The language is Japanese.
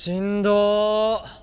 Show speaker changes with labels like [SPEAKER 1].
[SPEAKER 1] しんどー。